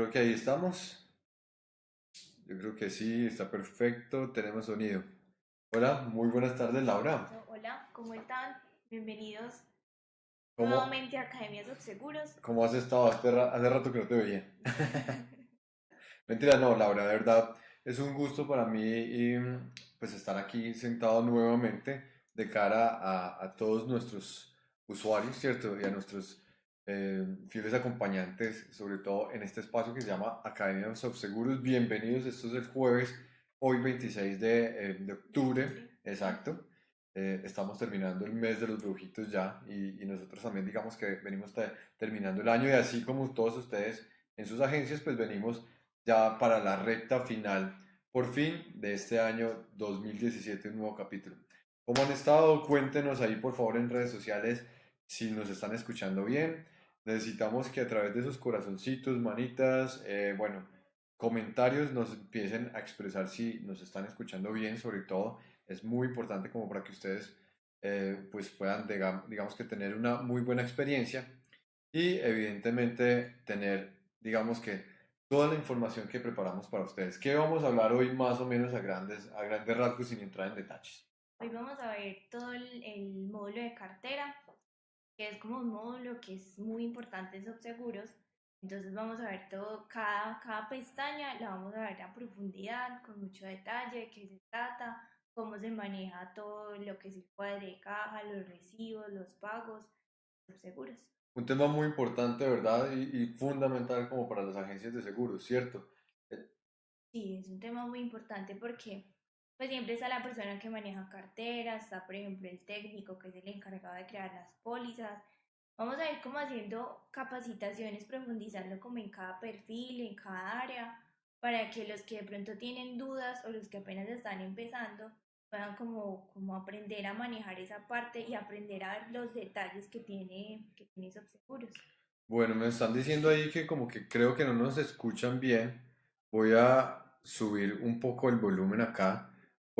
creo que ahí estamos. Yo creo que sí, está perfecto, tenemos sonido. Hola, muy buenas tardes, Laura. Hola, ¿cómo están? Bienvenidos nuevamente a Academias Seguros. ¿Cómo has estado? Hace, rato que no te veía. Mentira, no, Laura, de verdad, es un gusto para mí y, pues estar aquí sentado nuevamente de cara a, a todos nuestros usuarios, ¿cierto? Y a nuestros eh, fieles acompañantes, sobre todo en este espacio que se llama Academia de Seguros. Bienvenidos, esto es el jueves, hoy 26 de, eh, de octubre, exacto. Eh, estamos terminando el mes de los brujitos ya y, y nosotros también digamos que venimos terminando el año y así como todos ustedes en sus agencias, pues venimos ya para la recta final, por fin, de este año 2017, un nuevo capítulo. ¿Cómo han estado? Cuéntenos ahí por favor en redes sociales si nos están escuchando bien. Necesitamos que a través de sus corazoncitos, manitas, eh, bueno, comentarios nos empiecen a expresar si nos están escuchando bien, sobre todo. Es muy importante como para que ustedes eh, pues puedan, digamos que tener una muy buena experiencia y evidentemente tener, digamos que toda la información que preparamos para ustedes. ¿Qué vamos a hablar hoy más o menos a grandes, a grandes rasgos sin entrar en detalles? Hoy vamos a ver todo el, el módulo de cartera, que es como un módulo que es muy importante en subseguros. Entonces vamos a ver todo, cada, cada pestaña la vamos a ver a profundidad, con mucho detalle, qué se trata, cómo se maneja todo lo que es el cuadre de caja, los recibos, los pagos, subseguros. Un tema muy importante, ¿verdad? Y, y fundamental como para las agencias de seguros, ¿cierto? Sí, es un tema muy importante porque pues siempre está la persona que maneja carteras, está por ejemplo el técnico que es el encargado de crear las pólizas. Vamos a ir como haciendo capacitaciones, profundizando como en cada perfil, en cada área, para que los que de pronto tienen dudas o los que apenas están empezando puedan como, como aprender a manejar esa parte y aprender a ver los detalles que tiene, que tiene seguros. Bueno, me están diciendo ahí que como que creo que no nos escuchan bien. Voy a subir un poco el volumen acá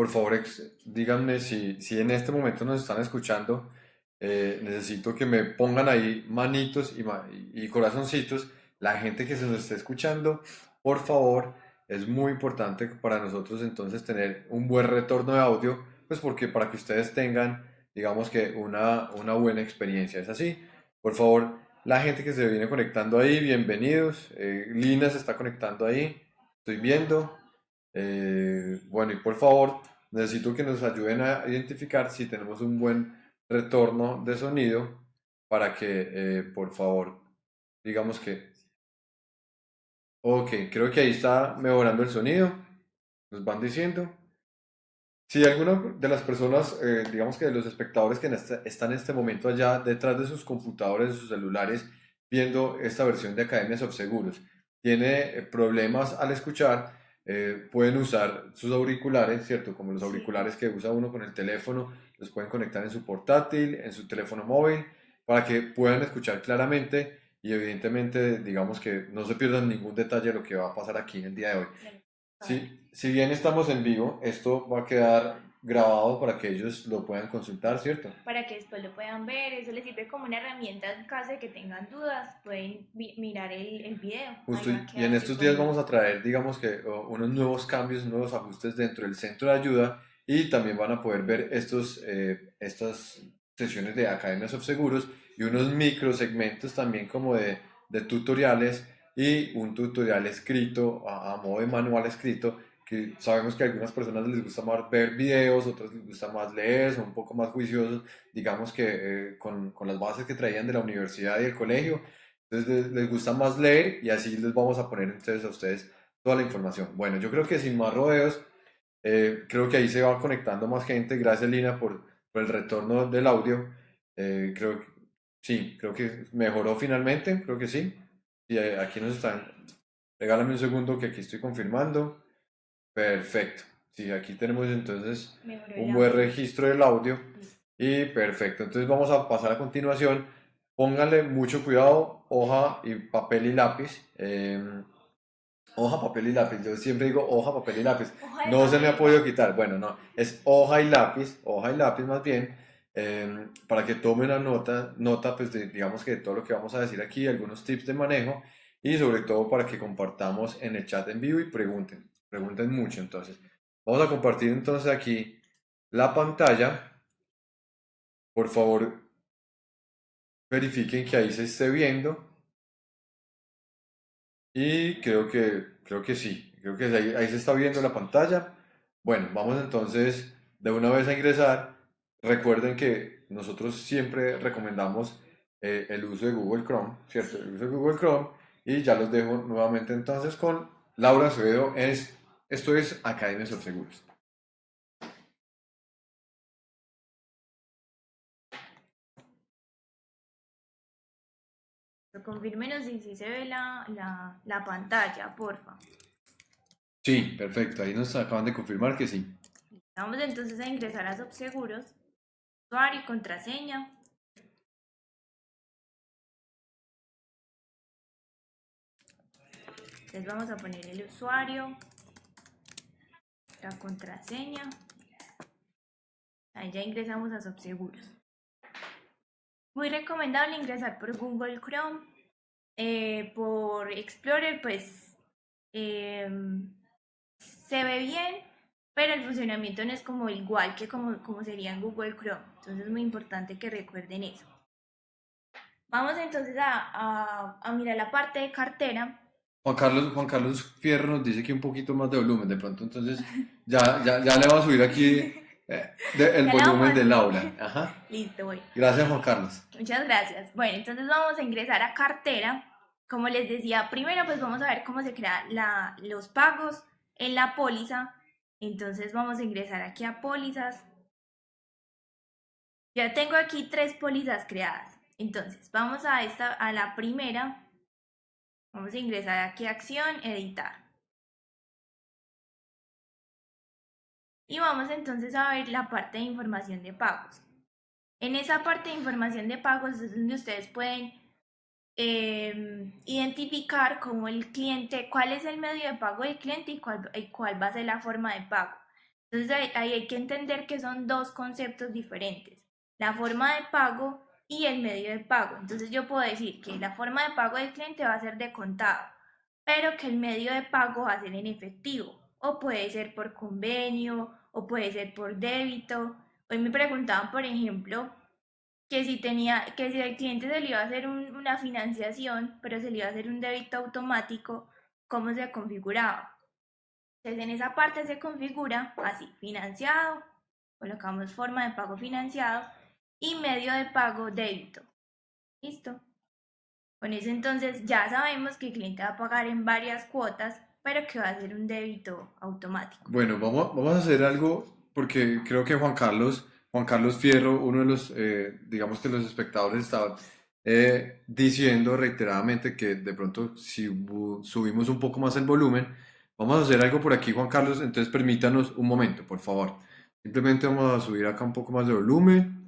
por favor, díganme si, si en este momento nos están escuchando. Eh, necesito que me pongan ahí manitos y, y, corazoncitos. La gente que se nos esté escuchando, por favor, es muy importante para nosotros entonces tener un buen retorno de audio, pues porque para que ustedes tengan, digamos que una, una buena experiencia. ¿Es así? Por favor, la gente que se viene conectando ahí, bienvenidos. Eh, Lina se está conectando ahí, estoy viendo. Eh, bueno, y por favor, necesito que nos ayuden a identificar si tenemos un buen retorno de sonido para que, eh, por favor, digamos que... Ok, creo que ahí está mejorando el sonido. Nos van diciendo. Si alguna de las personas, eh, digamos que de los espectadores que este, están en este momento allá detrás de sus computadores, de sus celulares, viendo esta versión de Academias of Seguros, tiene problemas al escuchar, eh, pueden usar sus auriculares, ¿cierto? Como los auriculares que usa uno con el teléfono, los pueden conectar en su portátil, en su teléfono móvil, para que puedan escuchar claramente y evidentemente, digamos que no se pierdan ningún detalle de lo que va a pasar aquí en el día de hoy. Sí, si bien estamos en vivo, esto va a quedar grabado para que ellos lo puedan consultar, ¿cierto? Para que después lo puedan ver, eso les sirve como una herramienta en caso de que tengan dudas, pueden mirar el, el video. Justo, y en estos días vamos a traer, digamos que unos nuevos cambios, nuevos ajustes dentro del centro de ayuda y también van a poder ver estos, eh, estas sesiones de Academias of Seguros y unos micro segmentos también como de, de tutoriales y un tutorial escrito a, a modo de manual escrito que sabemos que a algunas personas les gusta más ver videos, otras les gusta más leer, son un poco más juiciosos, digamos que eh, con, con, las bases que traían de la universidad y del colegio, entonces les, gusta más leer y así les vamos a poner entonces a ustedes toda la información. Bueno, yo creo que sin más rodeos, eh, creo que ahí se va conectando más gente, gracias Lina por, por el retorno del audio, eh, creo que sí, creo que mejoró finalmente, creo que sí, y aquí nos están, regálame un segundo que aquí estoy confirmando. Perfecto. Sí, aquí tenemos entonces un buen registro del audio. Y perfecto. Entonces vamos a pasar a continuación. Póngale mucho cuidado, hoja y papel y lápiz. Em, hoja, papel y lápiz. Yo siempre digo hoja, papel y lápiz. No se me ha podido quitar. Bueno, no. Es hoja y lápiz. Hoja y lápiz más bien. Em, para que tome una nota, nota pues digamos que de todo lo que vamos a decir aquí, algunos tips de manejo y sobre todo para que compartamos en el chat en vivo y pregunten, pregunten mucho entonces. Vamos a compartir entonces aquí la pantalla. Por favor, verifiquen que ahí se esté viendo. Y creo que, creo que sí, creo que ahí, ahí se está viendo la pantalla. Bueno, vamos entonces de una vez a ingresar. Recuerden que nosotros siempre recomendamos eh, el uso de Google Chrome, ¿cierto? El uso de Google Chrome. Y ya los dejo nuevamente entonces con Laura Acevedo. Es, esto es Academia Seguros. Confírmenos si se ve la, la, la pantalla, porfa. Sí, perfecto. Ahí nos acaban de confirmar que sí. Vamos entonces a ingresar a Subseguros, usuario y contraseña. Entonces vamos a poner el usuario, contraseña. Ahí ya ingresamos a Subseguros. Muy recomendable ingresar por Google Chrome. Eh, por Explorer, pues em, se ve bien, pero el funcionamiento no es como igual que como, como sería en Google Chrome. Entonces es muy importante que recuerden eso. Vamos entonces a, a, mirar la parte de cartera. Juan Carlos, Juan Carlos Fierro nos dice que un poquito más de volumen de pronto, entonces ya, ya, ya le va a subir aquí eh, el volumen del aula. Ajá. Listo, voy. Gracias, Juan Carlos. Muchas gracias. Bueno, entonces vamos a ingresar a cartera. Como les decía, primero pues vamos a ver cómo se crean la, los pagos en la póliza. Entonces vamos a ingresar aquí a pólizas. Ya tengo aquí tres pólizas creadas. Entonces vamos a, esta, a la primera. Vamos a ingresar aquí a acción, editar. Y vamos entonces a ver la parte de información de pagos. En esa parte de información de pagos es donde ustedes pueden em, identificar cómo el cliente, cuál es el medio de pago del cliente y cuál, cuál va a ser la forma de pago. Entonces ahí hay que entender que son dos conceptos diferentes, la forma de pago y el medio de pago. Entonces yo puedo decir que la forma de pago del cliente va a ser de contado, pero que el medio de pago va a ser en efectivo o puede ser por convenio o puede ser por débito. Hoy me preguntaban, por ejemplo, que si tenía, que si el cliente se le iba a hacer una financiación, pero se le iba a hacer un débito automático, ¿cómo se configuraba? Entonces en esa parte se configura así, financiado, colocamos forma de pago financiado y medio de pago débito. ¿Listo? Con eso entonces ya sabemos que el cliente va a pagar en varias cuotas pero que va a ser un débito automático. Bueno, vamos, vamos a hacer algo porque creo que Juan Carlos, Juan Carlos Fierro, uno de los, eh, digamos que los espectadores estaban eh, diciendo reiteradamente que de pronto si subimos un poco más el volumen, vamos a hacer algo por aquí, Juan Carlos, entonces permítanos un momento, por favor. Simplemente vamos a subir acá un poco más de volumen.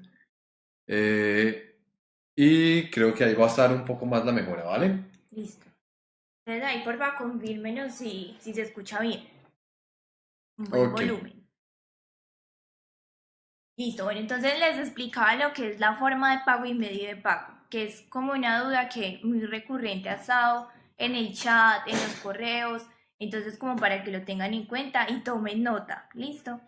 Eh, y creo que ahí va a estar un poco más la mejora, ¿vale? Listo. Entonces ahí porfa confírmenos si, si se escucha bien. Un buen volumen. Listo, bueno, entonces les explicaba lo que es la forma de pago y medio de pago, que es como una duda que muy recurrente ha estado en el chat, en los correos, entonces como para que lo tengan en cuenta y tomen nota, ¿listo?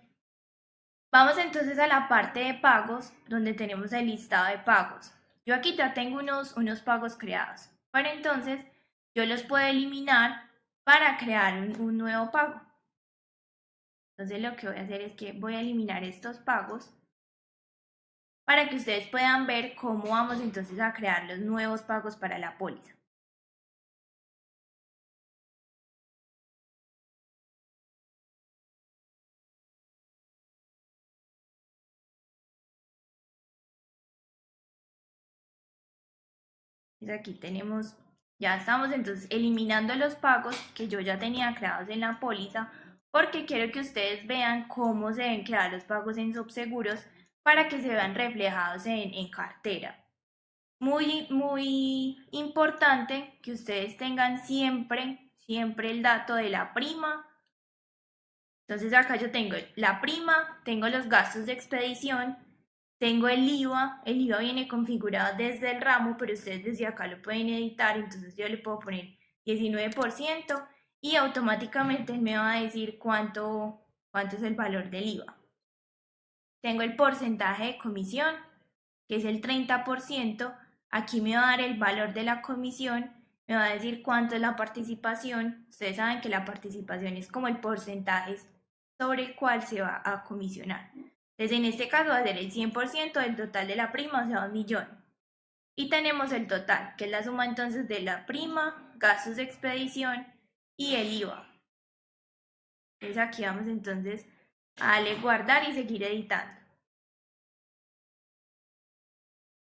Vamos entonces a la parte de pagos, donde tenemos el listado de pagos. Yo aquí ya tengo unos, unos pagos creados. Bueno, entonces yo los puedo eliminar para crear un, nuevo pago. Entonces lo que voy a hacer es que voy a eliminar estos pagos para que ustedes puedan ver cómo vamos entonces a crear los nuevos pagos para la póliza. Aquí tenemos ya estamos entonces eliminando los pagos que yo ya tenía creados en la póliza porque quiero que ustedes vean cómo se deben crear los pagos en subseguros para que se vean reflejados en, en cartera. Muy, muy importante que ustedes tengan siempre, siempre el dato de la prima. Entonces acá yo tengo la prima, tengo los gastos de expedición, tengo el IVA, el IVA viene configurado desde el ramo, pero ustedes desde acá lo pueden editar, entonces yo le puedo poner 19% y automáticamente me va a decir cuánto, cuánto es el valor del IVA. Tengo el porcentaje de comisión, que es el 30%. Aquí me va a dar el valor de la comisión, me va a decir cuánto es la participación. Ustedes saben que la participación es como el porcentaje sobre el cual se va a comisionar. Entonces, en este caso va a ser el 100% del total de la prima, o sea, un millón. Y tenemos el total, que es la suma entonces de la prima, gastos de expedición y el IVA. Entonces aquí vamos entonces a darle guardar y seguir editando.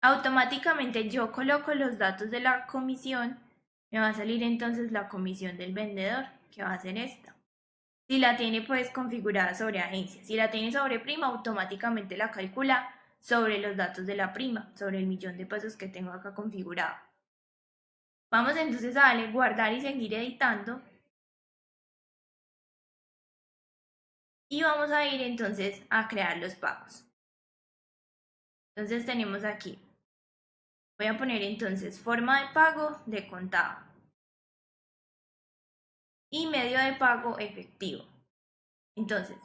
Automáticamente yo coloco los datos de la comisión, me va a salir entonces la comisión del vendedor, que va a ser esta. Si la tiene pues configurada sobre agencia, si la tiene sobre prima, automáticamente la calcula sobre los datos de la prima, sobre el millón de pesos que tengo acá configurado. Vamos entonces a darle guardar y seguir editando. Y vamos a ir entonces a crear los pagos. Entonces tenemos aquí. Voy a poner entonces forma de pago de contado. Y medio de pago efectivo. Entonces,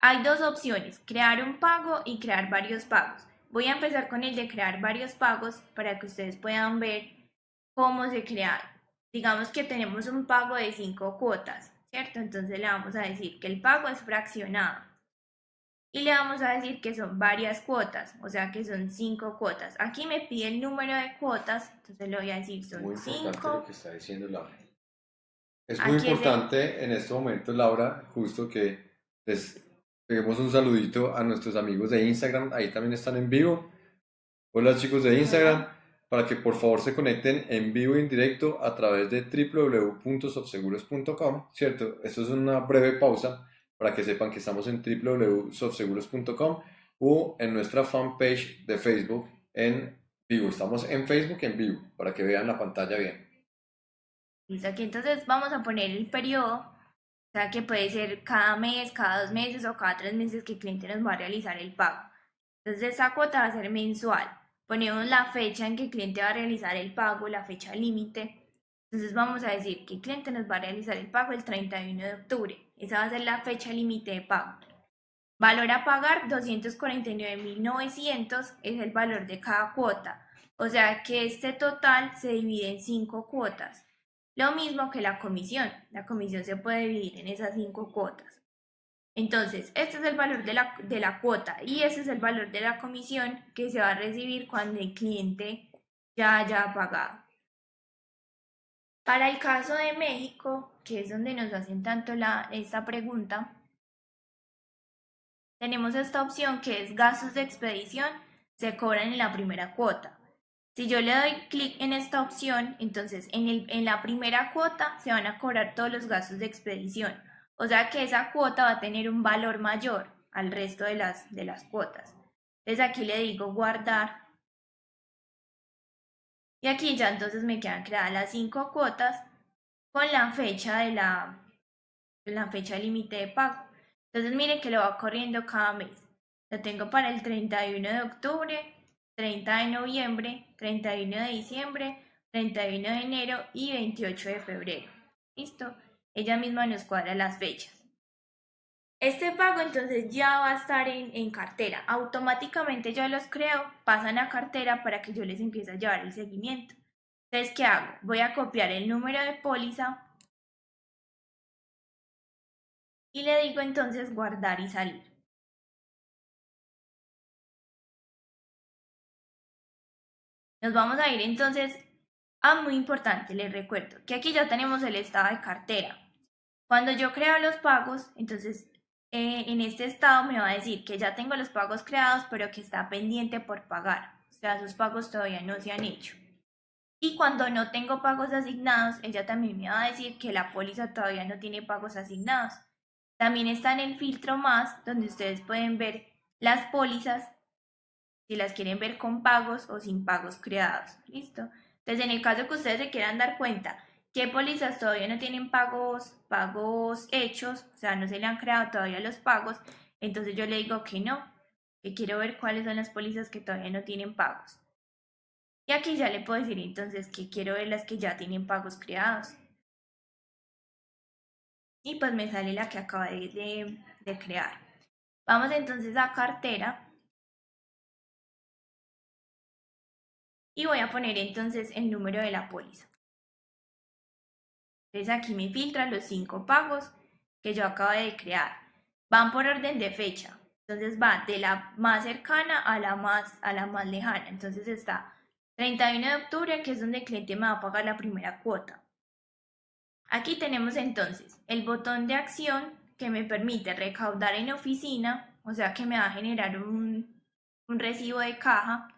hay dos opciones, crear un pago y crear varios pagos. Voy a empezar con el de crear varios pagos para que ustedes puedan ver cómo se crea. Digamos que tenemos un pago de cinco cuotas, ¿cierto? Entonces le vamos a decir que el pago es fraccionado. Y le vamos a decir que son varias cuotas, o sea que son cinco cuotas. Aquí me pide el número de cuotas, entonces le voy a decir son muy cinco. Lo que está diciendo Laura. Es muy importante en este momento, Laura, justo que les Peguemos un saludito a nuestros amigos de Instagram, ahí también están en vivo. Hola chicos de Instagram, para que por favor se conecten en vivo y en directo a través de www.sofseguros.com, ¿cierto? Esto es una breve pausa para que sepan que estamos en www.sofseguros.com o en nuestra fanpage de Facebook en vivo. Estamos en Facebook en vivo para que vean la pantalla bien. Aquí entonces vamos a poner el periodo o sea que puede ser cada mes, cada dos meses o cada tres meses que el cliente nos va a realizar el pago. Entonces esa cuota va a ser mensual. Ponemos la fecha en que el cliente va a realizar el pago, la fecha límite. Entonces vamos a decir que el cliente nos va a realizar el pago el 31 de octubre. Esa va a ser la fecha límite de pago. Valor a pagar 249.900 es el valor de cada cuota. O sea que este total se divide en cinco cuotas. Lo mismo que la comisión. La comisión se puede dividir en esas cinco cuotas. Entonces, este es el valor de la, de la cuota y ese es el valor de la comisión que se va a recibir cuando el cliente ya haya pagado. Para el caso de México, que es donde nos hacen tanto la, esta pregunta, tenemos esta opción que es gastos de expedición, se cobran en la primera cuota. Si yo le doy clic en esta opción, entonces en, el, en la primera cuota se van a cobrar todos los gastos de expedición. O sea que esa cuota va a tener un valor mayor al resto de las, de las cuotas. Entonces aquí le digo guardar. Y aquí ya entonces me quedan creadas las cinco cuotas con la fecha de la, la fecha límite de pago. Entonces miren que lo va corriendo cada mes. Lo tengo para el 31 de octubre, 30 de noviembre, 31 de diciembre, 31 de enero y 28 de febrero. ¿Listo? Ella misma nos cuadra las fechas. Este pago entonces ya va a estar en, cartera. Automáticamente ya los creo, pasan a cartera para que yo les empiece a llevar el seguimiento. Entonces, ¿qué hago? Voy a copiar el número de póliza y le digo entonces guardar y salir. Nos vamos a ir entonces a muy importante, les recuerdo que aquí ya tenemos el estado de cartera. Cuando yo creo los pagos, entonces eh, en este estado me va a decir que ya tengo los pagos creados, pero que está pendiente por pagar. O sea, esos pagos todavía no se han hecho. Y cuando no tengo pagos asignados, ella también me va a decir que la póliza todavía no tiene pagos asignados. También está en el filtro más, donde ustedes pueden ver las pólizas si las quieren ver con pagos o sin pagos creados. ¿Listo? Entonces, en el caso que ustedes se quieran dar cuenta que pólizas todavía no tienen pagos, pagos hechos, o sea, no se le han creado todavía los pagos, entonces yo le digo que no, que quiero ver cuáles son las pólizas que todavía no tienen pagos. Y aquí ya le puedo decir entonces que quiero ver las que ya tienen pagos creados. y pues me sale la que acabé de, de crear. Vamos entonces a cartera y voy a poner entonces el número de la póliza. Entonces aquí me filtran los cinco pagos que yo acabo de crear. Van por orden de fecha. Entonces va de la más cercana a la más, a la más lejana. Entonces está 31 de octubre, que es donde el cliente me va a pagar la primera cuota. Aquí tenemos entonces el botón de acción que me permite recaudar en oficina, o sea que me va a generar un, un recibo de caja,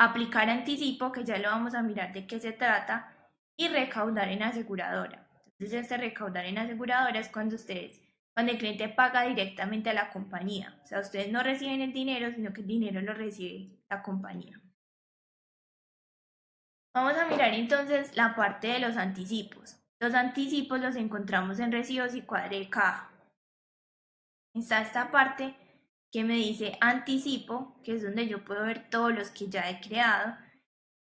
aplicar anticipo, que ya lo vamos a mirar de qué se trata, y recaudar en aseguradora. Entonces este recaudar en aseguradora es cuando ustedes, cuando el cliente paga directamente a la compañía. O sea, ustedes no reciben el dinero, sino que el dinero lo recibe la compañía. Vamos a mirar entonces la parte de los anticipos. Los anticipos los encontramos en recibos y cuadre de. Está esta parte que me dice anticipo, que es donde yo puedo ver todos los que ya he creado.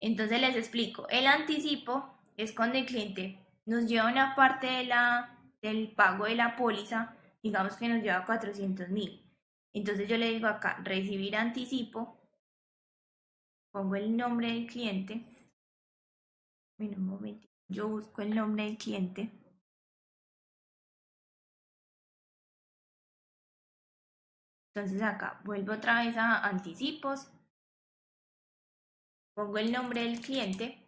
Entonces les explico. El anticipo es cuando el cliente nos lleva una parte de la, del pago de la póliza, digamos que nos lleva 400 mil. Entonces yo le digo acá, recibir anticipo, pongo el nombre del cliente, un momento, yo busco el nombre del cliente. Entonces acá vuelvo otra vez a anticipos, pongo el nombre del cliente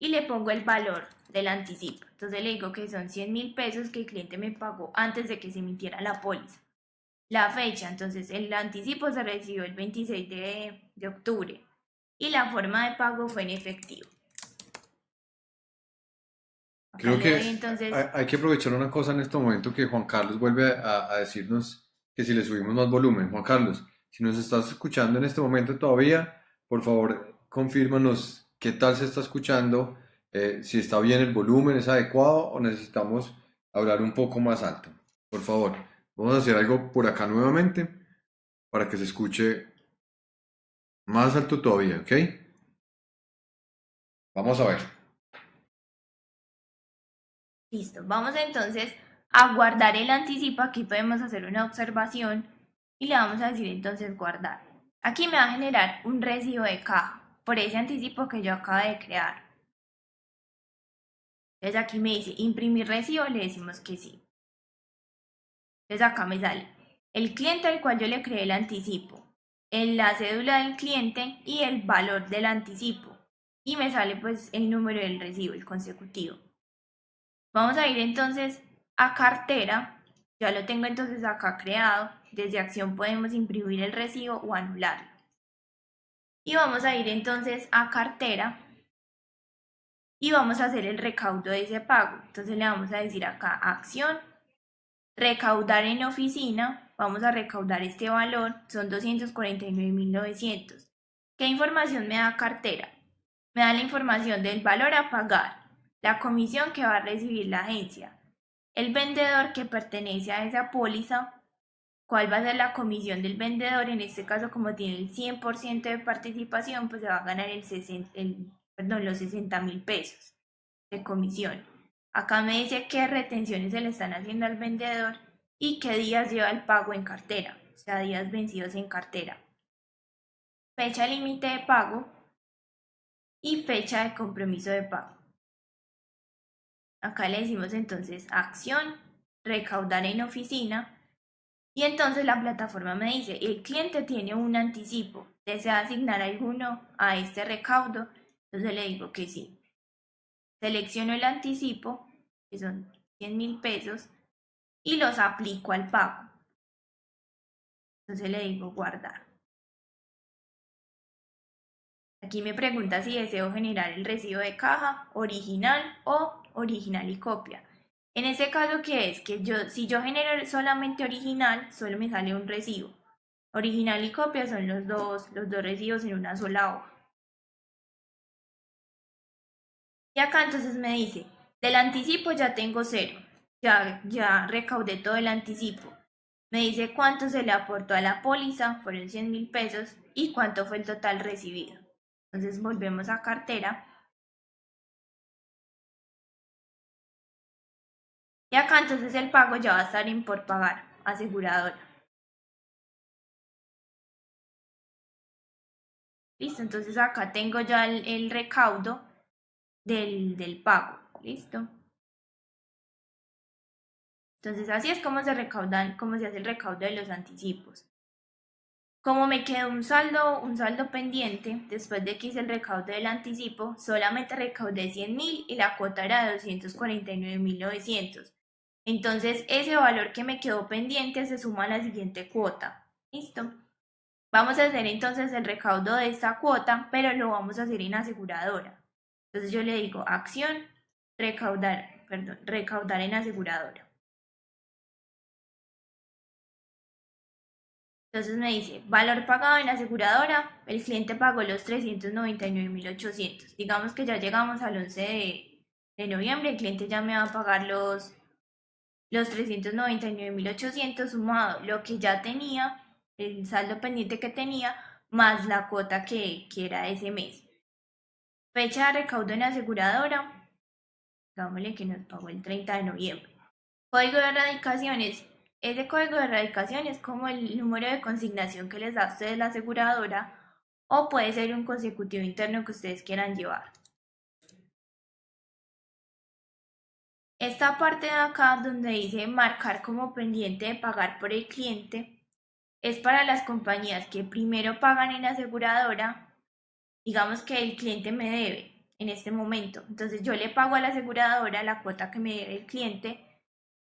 y le pongo el valor del anticipo. Entonces le digo que son 100 mil pesos que el cliente me pagó antes de que se emitiera la póliza. La fecha, entonces el anticipo se recibió el 26 de, de octubre y la forma de pago fue en efectivo. Creo que entonces... hay, que aprovechar una cosa en este momento que Juan Carlos vuelve a, a decirnos que si le subimos más volumen. Juan Carlos, si nos estás escuchando en este momento todavía, por favor, confírmanos qué tal se está escuchando, eh, si está bien el volumen, es adecuado o necesitamos hablar un poco más alto. Por favor, vamos a hacer algo por acá nuevamente para que se escuche más alto todavía, ¿ok? Vamos a ver. Listo, vamos entonces a guardar el anticipo. Aquí podemos hacer una observación y le vamos a decir entonces guardar. Aquí me va a generar un recibo de caja por ese anticipo que yo acabo de crear. Entonces aquí me dice imprimir recibo, le decimos que sí. Entonces acá me sale el cliente al cual yo le creé el anticipo, en la cédula del cliente y el valor del anticipo. Y me sale pues el número del recibo, el consecutivo. Vamos a ir entonces a cartera. Ya lo tengo entonces acá creado. Desde acción podemos imprimir el recibo o anularlo. Y vamos a ir entonces a cartera y vamos a hacer el recaudo de ese pago. Entonces le vamos a decir acá acción, recaudar en oficina, vamos a recaudar este valor, son 249.900. ¿Qué información me da cartera? Me da la información del valor a pagar, la comisión que va a recibir la agencia, el vendedor que pertenece a esa póliza cuál va a ser la comisión del vendedor. En este caso, como tiene el 100% de participación, pues se va a ganar el, perdón, los 60 mil pesos de comisión. Acá me dice qué retenciones se le están haciendo al vendedor y qué días lleva el pago en cartera, o sea, días vencidos en cartera. Fecha límite de pago y fecha de compromiso de pago. Acá le decimos entonces acción, recaudar en oficina, y entonces la plataforma me dice, el cliente tiene un anticipo, ¿desea asignar alguno a este recaudo? Entonces le digo que sí. Selecciono el anticipo, que son 100 mil pesos, y los aplico al pago. Entonces le digo guardar. Aquí me pregunta si deseo generar el recibo de caja original o original y copia. En ese caso, ¿qué es? Que yo, si yo genero solamente original, solo me sale un recibo. Original y copia son los dos, los dos recibos en una sola hoja. Y acá entonces me dice, del anticipo ya tengo cero. Ya, ya recaudé todo el anticipo. Me dice cuánto se le aportó a la póliza, fueron 100 mil pesos, y cuánto fue el total recibido. Entonces volvemos a cartera Y acá entonces el pago ya va a estar en por pagar, aseguradora. Listo, entonces acá tengo ya el, recaudo del, del pago. Listo. Entonces así es como se recaudan, cómo se hace el recaudo de los anticipos. Como me quedó un saldo, un saldo pendiente, después de que hice el recaudo del anticipo, solamente recaudé 100 mil y la cuota era de 249.900. Entonces ese valor que me quedó pendiente se suma a la siguiente cuota. ¿Listo? Vamos a hacer entonces el recaudo de esta cuota, pero lo vamos a hacer en aseguradora. Entonces yo le digo acción, recaudar, perdón, recaudar en aseguradora. Entonces me dice, valor pagado en aseguradora, el cliente pagó los 399.800. Digamos que ya llegamos al 11 de, de, noviembre, el cliente ya me va a pagar los, los 399.800 sumado lo que ya tenía, el saldo pendiente que tenía, más la cuota que, que era ese mes. Fecha de recaudo en aseguradora, digámosle que nos pagó el 30 de noviembre. Código de erradicaciones, ese código de erradicación es como el número de consignación que les da a ustedes la aseguradora o puede ser un consecutivo interno que ustedes quieran llevar. Esta parte de acá donde dice marcar como pendiente de pagar por el cliente es para las compañías que primero pagan en la aseguradora, digamos que el cliente me debe en este momento, entonces yo le pago a la aseguradora la cuota que me debe el cliente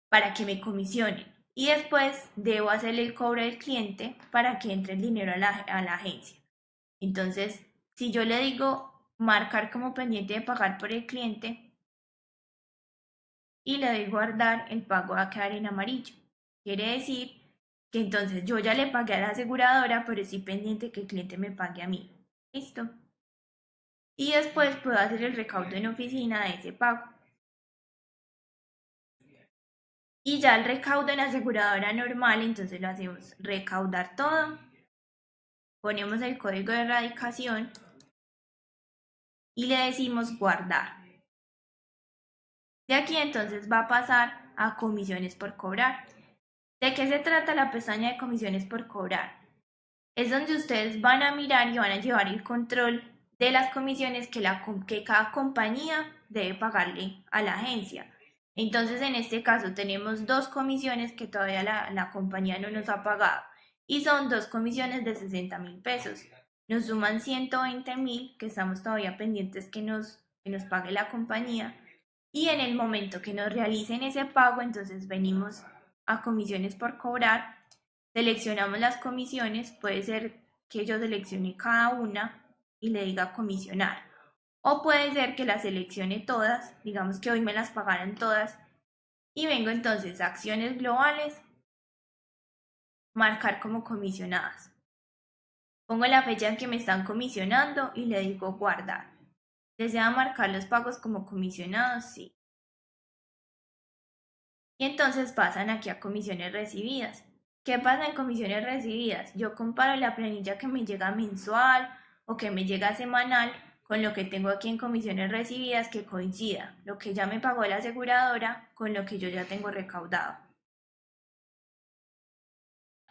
para que me comisionen y después debo hacerle el cobro del cliente para que entre el dinero a la, agencia. Entonces, si yo le digo marcar como pendiente de pagar por el cliente y le doy guardar, el pago va a quedar en amarillo. Quiere decir que entonces yo ya le pagué a la aseguradora, pero estoy pendiente que el cliente me pague a mí. ¿Listo? Y después puedo hacer el recaudo en oficina de ese pago. Y ya el recaudo en aseguradora normal, entonces lo hacemos recaudar todo. Ponemos el código de erradicación y le decimos guardar. De aquí entonces va a pasar a comisiones por cobrar. ¿De qué se trata la pestaña de comisiones por cobrar? Es donde ustedes van a mirar y van a llevar el control de las comisiones que, la, que cada compañía debe pagarle a la agencia. Entonces, en este caso tenemos dos comisiones que todavía la, compañía no nos ha pagado y son dos comisiones de 60 mil pesos. Nos suman 120 mil que estamos todavía pendientes que nos, que nos pague la compañía y en el momento que nos realicen ese pago, entonces venimos a comisiones por cobrar, seleccionamos las comisiones, puede ser que yo seleccione cada una y le diga comisionar. O puede ser que las seleccione todas, digamos que hoy me las pagaran todas, y vengo entonces a acciones globales, marcar como comisionadas. Pongo la fecha en que me están comisionando y le digo guardar. ¿Desea marcar los pagos como comisionados? Sí. Y entonces pasan aquí a comisiones recibidas. ¿Qué pasa en comisiones recibidas? Yo comparo la planilla que me llega mensual o que me llega semanal con lo que tengo aquí en comisiones recibidas que coincida lo que ya me pagó la aseguradora con lo que yo ya tengo recaudado.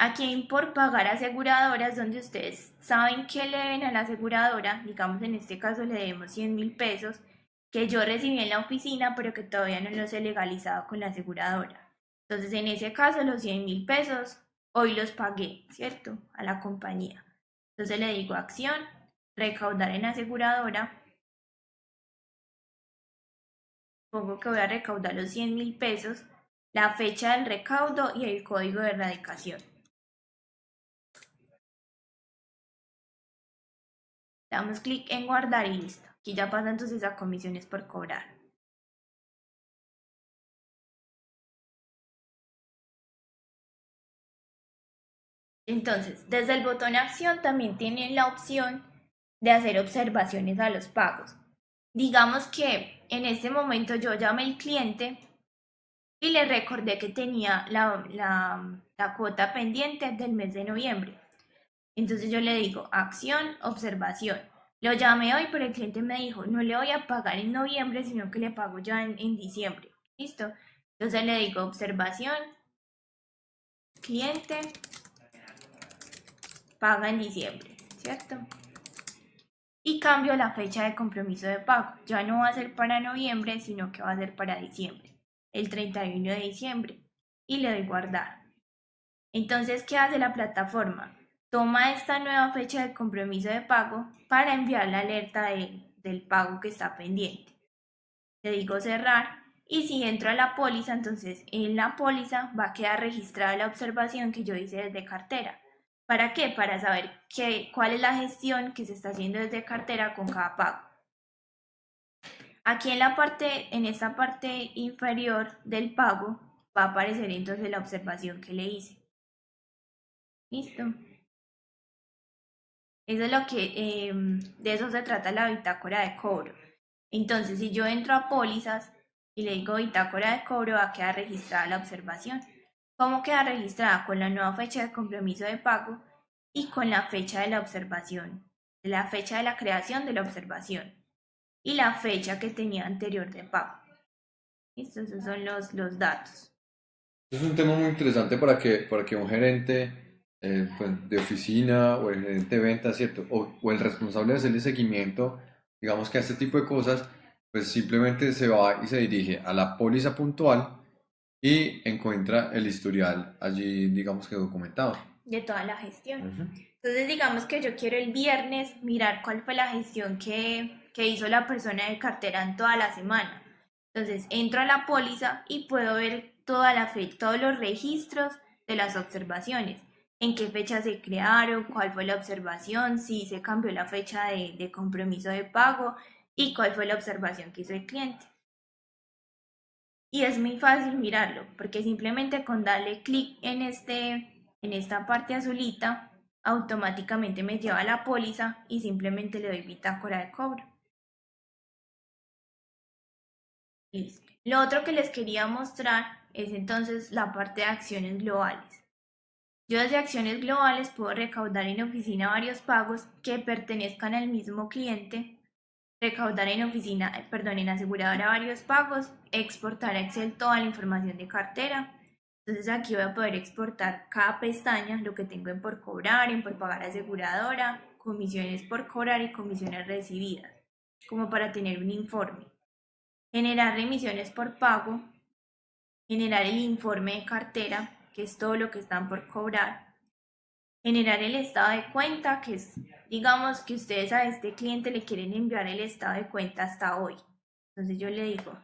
Aquí en por pagar aseguradoras donde ustedes saben que le deben a la aseguradora, digamos en este caso le debemos 100 mil pesos, que yo recibí en la oficina pero que todavía no los he legalizado con la aseguradora. Entonces en ese caso los 100 mil pesos hoy los pagué, ¿cierto? A la compañía. Entonces le digo acción, recaudar en aseguradora. Pongo que voy a recaudar los 100 mil pesos, la fecha del recaudo y el código de erradicación. Damos clic en guardar y listo. Aquí ya pasa entonces a comisiones por cobrar. Entonces, desde el botón acción también tienen la opción de hacer observaciones a los pagos. Digamos que en este momento yo llamé al cliente y le recordé que tenía la, la, cuota pendiente del mes de noviembre. Entonces yo le digo, acción, observación. Lo llamé hoy, pero el cliente me dijo, no le voy a pagar en noviembre, sino que le pago ya en, en diciembre. ¿Listo? Entonces le digo observación, cliente, paga en diciembre, ¿cierto? Y cambio la fecha de compromiso de pago. Ya no va a ser para noviembre, sino que va a ser para diciembre, el 31 de diciembre. Y le doy guardar. Entonces, ¿qué hace la plataforma? Toma esta nueva fecha de compromiso de pago para enviar la alerta del pago que está pendiente. Le digo cerrar y si entro a la póliza, entonces en la póliza va a quedar registrada la observación que yo hice desde cartera. ¿Para qué? Para saber qué, cuál es la gestión que se está haciendo desde cartera con cada pago. Aquí en la parte, en esta parte inferior del pago, va a aparecer entonces la observación que le hice. Listo. Es lo que, em, de eso se trata la bitácora de cobro. Entonces, si yo entro a pólizas y le digo bitácora de cobro, va a quedar registrada la observación. ¿Cómo queda registrada? Con la nueva fecha de compromiso de pago y con la fecha de la observación, la fecha de la creación de la observación y la fecha que tenía anterior de pago. Estos son los, los datos. Es un tema muy interesante para que, para que un gerente eh, pues, de oficina o el gerente de ventas, ¿cierto? O, o, el responsable de hacerle seguimiento, digamos que a este tipo de cosas, pues simplemente se va y se dirige a la póliza puntual y encuentra el historial allí, digamos que documentado. De toda la gestión. Entonces, digamos que yo quiero el viernes mirar cuál fue la gestión que, que hizo la persona de cartera en toda la semana. Entonces, entro a la póliza y puedo ver toda la fe todos los registros de las observaciones. En qué fecha se crearon, cuál fue la observación, si se cambió la fecha de, de compromiso de pago y cuál fue la observación que hizo el cliente. Y es muy fácil mirarlo, porque simplemente con darle clic en, este, en esta parte azulita, automáticamente me lleva a la póliza y simplemente le doy bitácora de cobro. Listo. Lo otro que les quería mostrar es entonces la parte de acciones globales. Yo desde acciones globales puedo recaudar en oficina varios pagos que pertenezcan al mismo cliente recaudar en oficina, eh, perdón, en aseguradora varios pagos, exportar a Excel toda la información de cartera. Entonces aquí voy a poder exportar cada pestaña, lo que tengo en por cobrar, en por pagar aseguradora, comisiones por cobrar y comisiones recibidas, como para tener un informe. Generar remisiones por pago, generar el informe de cartera, que es todo lo que están por cobrar, generar el estado de cuenta, que es, digamos, que ustedes a este cliente le quieren enviar el estado de cuenta hasta hoy. Entonces yo le digo,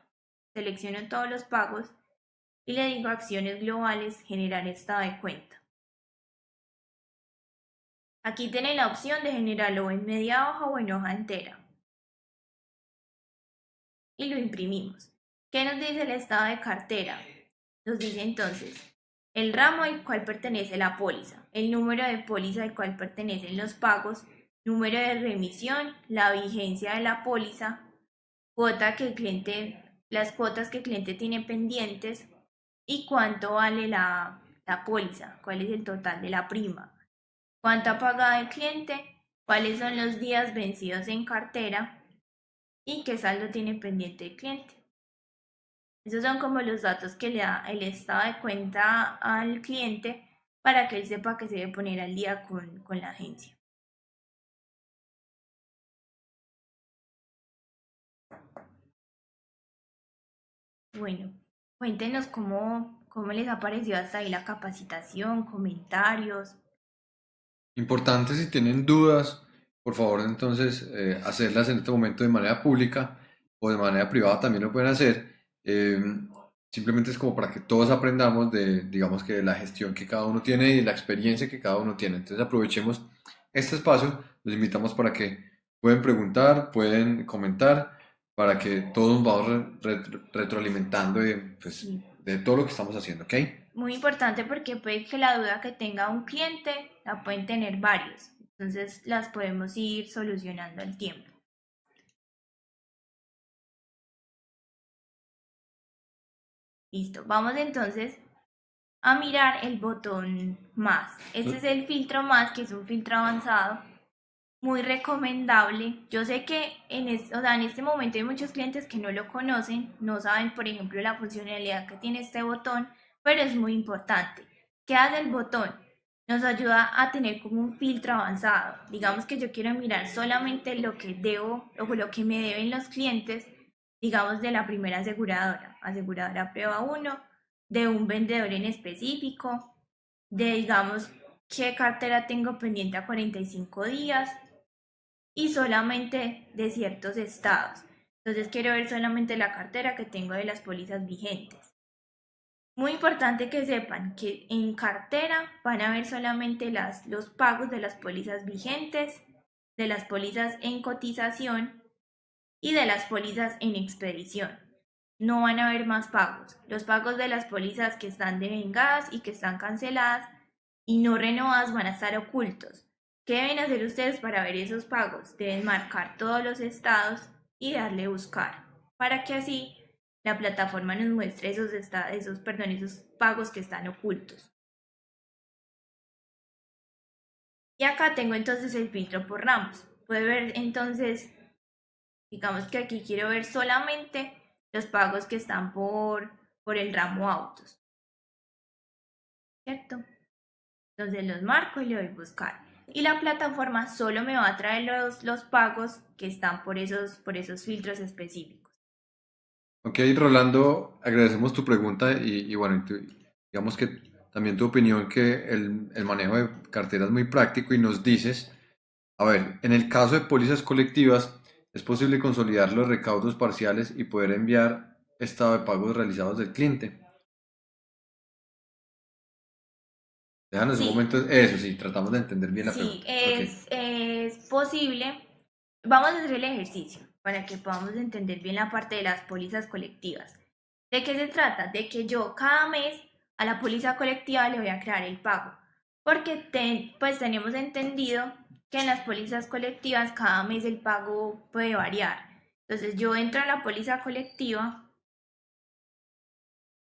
selecciono todos los pagos y le digo acciones globales, generar estado de cuenta. Aquí tiene la opción de generarlo en media hoja o en hoja entera. Y lo imprimimos. ¿Qué nos dice el estado de cartera? Nos dice entonces, el ramo al cual pertenece la póliza, el número de póliza al cual pertenecen los pagos, número de remisión, la vigencia de la póliza, que cliente, las cuotas que el cliente tiene pendientes y cuánto vale la, la póliza, cuál es el total de la prima, cuánto ha pagado el cliente, cuáles son los días vencidos en cartera y qué saldo tiene pendiente el cliente. Esos son como los datos que le da el estado de cuenta al cliente para que él sepa que se debe poner al día con, la agencia. Bueno, cuéntenos cómo, cómo les ha parecido hasta ahí la capacitación, comentarios. Importante si tienen dudas, por favor entonces eh, hacerlas en este momento de manera pública o de manera privada también lo pueden hacer eh, simplemente es como para que todos aprendamos de, digamos que de la gestión que cada uno tiene y de la experiencia que cada uno tiene. Entonces aprovechemos este espacio, los invitamos para que pueden preguntar, pueden comentar, para que todos vamos retroalimentando de, pues, de todo lo que estamos haciendo, ¿ok? Muy importante porque puede que la duda que tenga un cliente la pueden tener varios, entonces las podemos ir solucionando al tiempo. Listo, vamos entonces a mirar el botón más. Este es el filtro más, que es un filtro avanzado. muy recomendable. Yo sé que en este, o sea, en este momento hay muchos clientes que no lo conocen, no saben, por ejemplo, la funcionalidad que tiene este botón, pero es muy importante. ¿Qué hace el botón? Nos ayuda a tener como un filtro avanzado. Digamos que yo quiero mirar solamente lo que debo o lo que me deben los clientes, digamos de la primera aseguradora, aseguradora prueba 1, de un vendedor en específico, de digamos qué cartera tengo pendiente a 45 días y solamente de ciertos estados. Entonces quiero ver solamente la cartera que tengo de las pólizas vigentes. Muy importante que sepan que en cartera van a ver solamente las, los pagos de las pólizas vigentes, de las pólizas en cotización y de las pólizas en expedición. No van a haber más pagos. Los pagos de las pólizas que están devengadas y que están canceladas y no renovadas van a estar ocultos. ¿Qué deben hacer ustedes para ver esos pagos? Deben marcar todos los estados y darle buscar para que así la plataforma nos muestre esos, esos, perdón, esos pagos que están ocultos. Y acá tengo entonces el filtro por ramos. Puede ver entonces, digamos que aquí quiero ver solamente los pagos que están por, por el ramo autos. ¿Cierto? Entonces los marco y le doy buscar. Y la plataforma solo me va a traer los, los pagos que están por esos, por esos filtros específicos. Ok, Rolando, agradecemos tu pregunta y, bueno, digamos que también tu opinión que el, el, manejo de cartera es muy práctico y nos dices, a ver, en el caso de pólizas colectivas, es posible consolidar los recaudos parciales y poder enviar estado de pagos realizados del cliente. Déjanos un momento, eso sí, tratamos de entender bien la sí, pregunta. Es, es posible. Vamos a hacer el ejercicio para que podamos entender bien la parte de las pólizas colectivas. ¿De qué se trata? De que yo cada mes a la póliza colectiva le voy a crear el pago, porque pues tenemos entendido que en las pólizas colectivas cada mes el pago puede variar. Entonces yo entro a la póliza colectiva,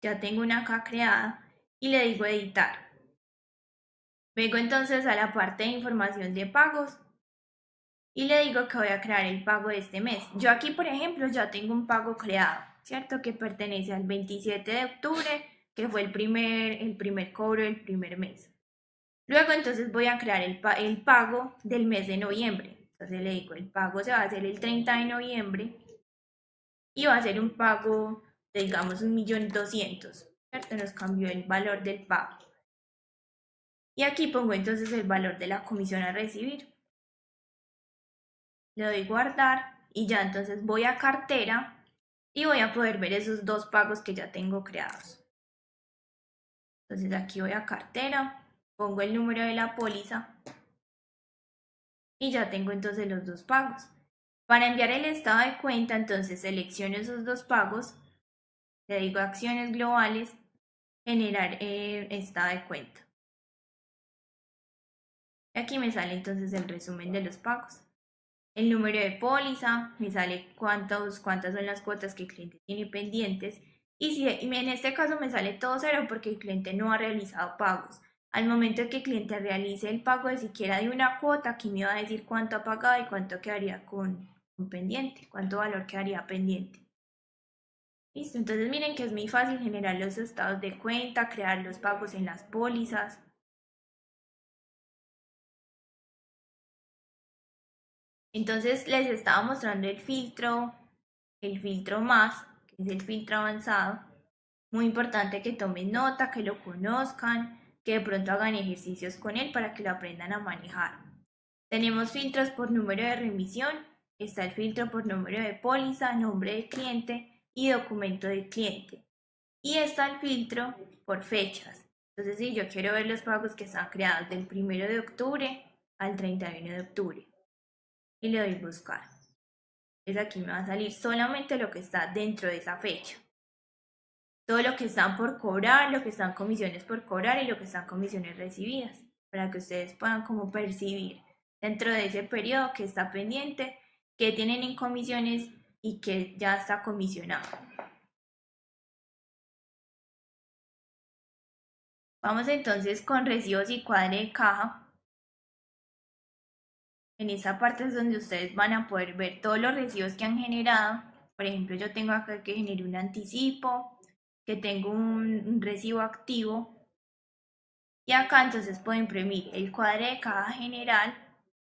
ya tengo una acá creada y le digo editar. Vengo entonces a la parte de información de pagos y le digo que voy a crear el pago de este mes. Yo aquí, por ejemplo, ya tengo un pago creado, ¿cierto? Que pertenece al 27 de octubre, que fue el primer, el primer cobro del primer mes. Luego entonces voy a crear el, pago del mes de noviembre. Entonces le digo, el pago se va a hacer el 30 de noviembre y va a ser un pago de, digamos, un millón doscientos, ¿cierto? Nos cambió el valor del pago. Y aquí pongo entonces el valor de la comisión a recibir le doy guardar y ya entonces voy a cartera y voy a poder ver esos dos pagos que ya tengo creados. Entonces aquí voy a cartera, pongo el número de la póliza y ya tengo entonces los dos pagos. Para enviar el estado de cuenta, entonces selecciono esos dos pagos, le digo acciones globales, generar el estado de cuenta. Y aquí me sale entonces el resumen de los pagos el número de póliza, me sale cuántos, cuántas son las cuotas que el cliente tiene pendientes y si en este caso me sale todo cero porque el cliente no ha realizado pagos. Al momento de que el cliente realice el pago de siquiera de una cuota, aquí me va a decir cuánto ha pagado y cuánto quedaría con, con pendiente, cuánto valor quedaría pendiente. Listo, entonces miren que es muy fácil generar los estados de cuenta, crear los pagos en las pólizas. Entonces les estaba mostrando el filtro, el filtro más, que es el filtro avanzado. Muy importante que tomen nota, que lo conozcan, que de pronto hagan ejercicios con él para que lo aprendan a manejar. Tenemos filtros por número de remisión, está el filtro por número de póliza, nombre de cliente y documento del cliente. Y está el filtro por fechas. Entonces, si yo quiero ver los pagos que están creados del 1 de octubre al 31 de octubre y le doy buscar. Es aquí me va a salir solamente lo que está dentro de esa fecha. Todo lo que están por cobrar, lo que están comisiones por cobrar y lo que están comisiones recibidas, para que ustedes puedan como percibir dentro de ese periodo que está pendiente, que tienen en comisiones y que ya está comisionado. Vamos entonces con recibos y cuadre de caja. En esta parte es donde ustedes van a poder ver todos los recibos que han generado. Por ejemplo, yo tengo acá que generé un anticipo, que tengo un, recibo activo. Y acá entonces puedo imprimir el cuadre de caja general,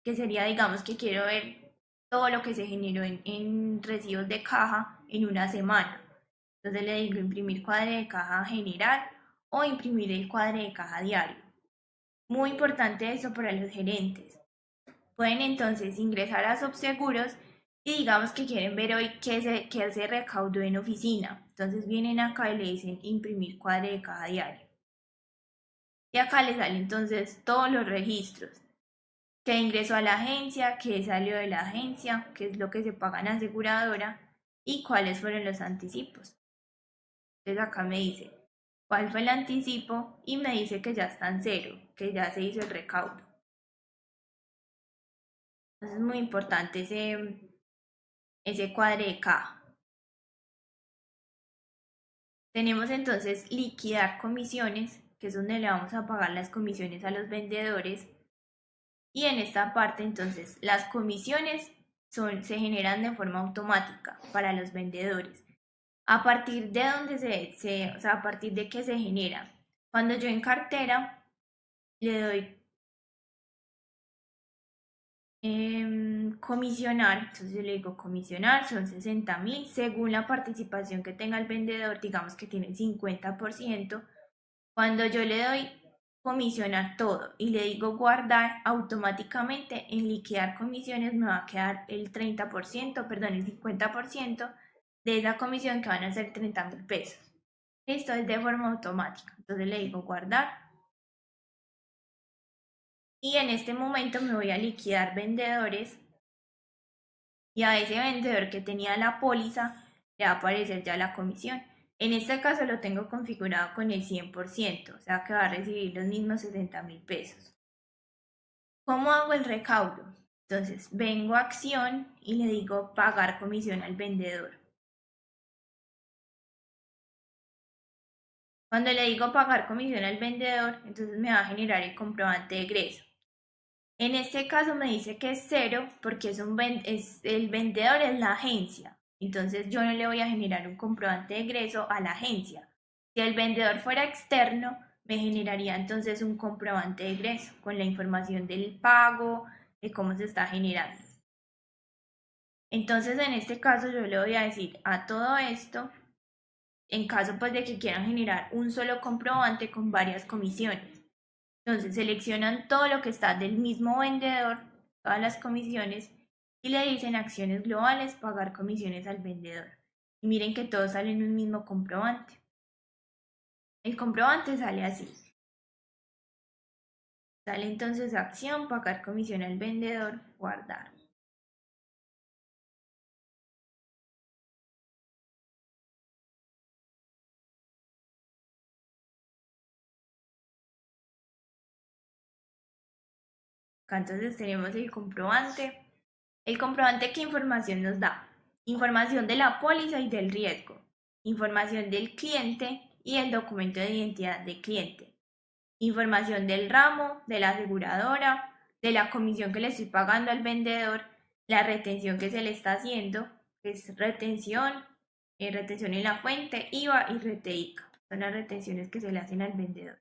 que sería, digamos, que quiero ver todo lo que se generó en, en recibos de caja en una semana. Entonces le digo imprimir cuadre de caja general o imprimir el cuadre de caja diario. Muy importante eso para los gerentes. Pueden entonces ingresar a Subseguros y digamos que quieren ver hoy qué se, qué se recaudó en oficina. Entonces vienen acá y le dicen imprimir cuadre de caja diario. Y acá les salen entonces todos los registros. Que ingresó a la agencia, que salió de la agencia, qué es lo que se paga en aseguradora y cuáles fueron los anticipos. Entonces acá me dice cuál fue el anticipo y me dice que ya está en cero, que ya se hizo el recaudo. Entonces es muy importante ese, ese cuadre de caja. Tenemos entonces liquidar comisiones, que es donde le vamos a pagar las comisiones a los vendedores. Y en esta parte entonces las comisiones son, se generan de forma automática para los vendedores. A partir de donde se, se, o sea, a partir de que se genera. Cuando yo en cartera le doy comisionar, entonces yo le digo comisionar, son 60 mil, según la participación que tenga el vendedor, digamos que tiene el 50%, cuando yo le doy comisionar todo y le digo guardar, automáticamente en liquidar comisiones me va a quedar el 30%, perdón, el 50% de esa comisión que van a ser 30 mil pesos. Esto es de forma automática. Entonces le digo guardar. Y en este momento me voy a liquidar vendedores. Y a ese vendedor que tenía la póliza le va a aparecer ya la comisión. En este caso lo tengo configurado con el 100%, o sea que va a recibir los mismos 60 mil pesos. ¿Cómo hago el recaudo? Entonces vengo a acción y le digo pagar comisión al vendedor. Cuando le digo pagar comisión al vendedor, entonces me va a generar el comprobante de egreso. En este caso me dice que es cero porque es un el vendedor es la agencia. Entonces yo no le voy a generar un comprobante de egreso a la agencia. Si el vendedor fuera externo, me generaría entonces un comprobante de egreso con la información del pago, de cómo se está generando. Entonces en este caso yo le voy a decir a todo esto en caso pues de que quieran generar un solo comprobante con varias comisiones. Entonces seleccionan todo lo que está del mismo vendedor, todas las comisiones, y le dicen acciones globales, pagar comisiones al vendedor. Y miren que todos salen en un mismo comprobante. El comprobante sale así. Sale entonces acción, pagar comisión al vendedor, guardar. Entonces tenemos el comprobante. El comprobante, ¿qué información nos da? Información de la póliza y del riesgo. Información del cliente y el documento de identidad del cliente. Información del ramo, de la aseguradora, de la comisión que le estoy pagando al vendedor, la retención que se le está haciendo, que es retención, eh, retención en la fuente, IVA y RTICA. Son las retenciones que se le hacen al vendedor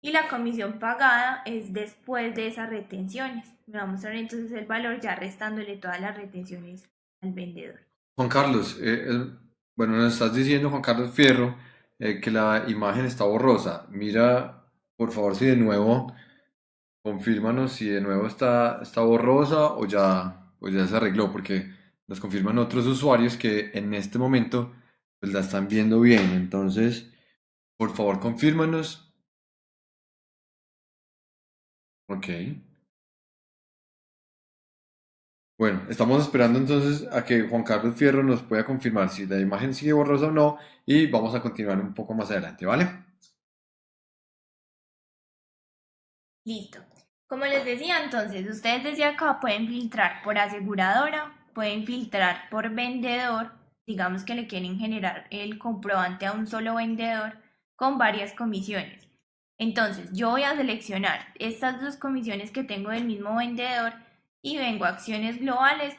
y la comisión pagada es después de esas retenciones. Me va a mostrar entonces el valor ya restándole todas las retenciones al vendedor. Juan Carlos, eh, bueno, nos estás diciendo, Juan Carlos Fierro, eh, que la imagen está borrosa. Mira, por favor, si de nuevo, confírmanos si de nuevo está, está borrosa o ya, o ya se arregló, porque nos confirman otros usuarios que en este momento pues, la están viendo bien. Entonces, por favor, confírmanos Ok. Bueno, estamos esperando entonces a que Juan Carlos Fierro nos pueda confirmar si la imagen sigue borrosa o no y vamos a continuar un poco más adelante, ¿vale? Listo. Como les decía entonces, ustedes desde acá pueden filtrar por aseguradora, pueden filtrar por vendedor, digamos que le quieren generar el comprobante a un solo vendedor con varias comisiones. Entonces, yo voy a seleccionar estas dos comisiones que tengo del mismo vendedor y vengo a acciones globales,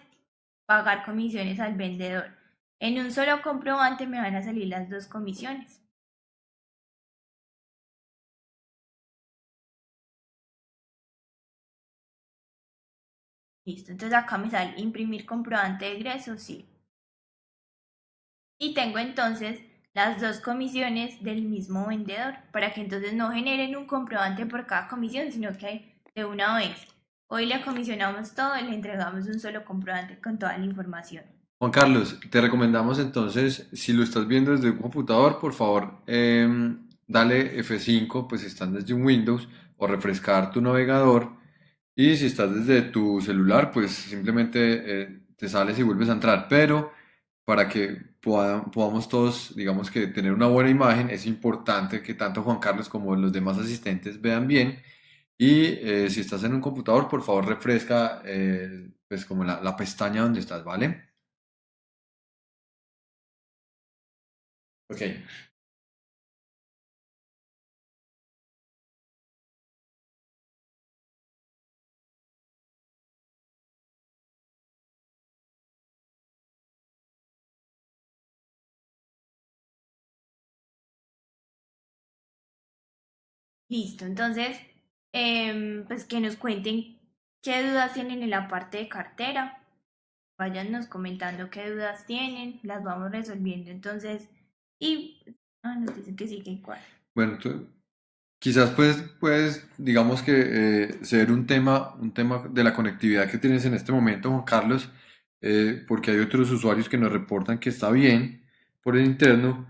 pagar comisiones al vendedor. En un solo comprobante me van a salir las dos comisiones. Listo, entonces acá me sale imprimir comprobante de egreso, sí. Y tengo entonces las dos comisiones del mismo vendedor, para que entonces no generen un comprobante por cada comisión, sino que de una vez. Hoy le comisionamos todo y le entregamos un solo comprobante con toda la información. Juan Carlos, te recomendamos entonces, si lo estás viendo desde un computador, por favor, em, dale F5, pues si estás desde un Windows, o refrescar tu navegador. Y si estás desde tu celular, pues simplemente eh, te sales y vuelves a entrar. Pero para que podamos todos, digamos que tener una buena imagen, es importante que tanto Juan Carlos como los demás asistentes vean bien. Y eh, si estás en un computador, por favor refresca eh, pues como la, la pestaña donde estás, ¿vale? Ok. Listo, entonces, em, pues que nos cuenten qué dudas tienen en la parte de cartera. Váyanos comentando qué dudas tienen, las vamos resolviendo entonces. Y ah, nos dicen que sí, que igual. Bueno, tú- quizás puedes, puedes, digamos que eh, ser un tema, un tema de la conectividad que tienes en este momento, Juan Carlos, eh, porque hay otros usuarios que nos reportan que está bien por el interno,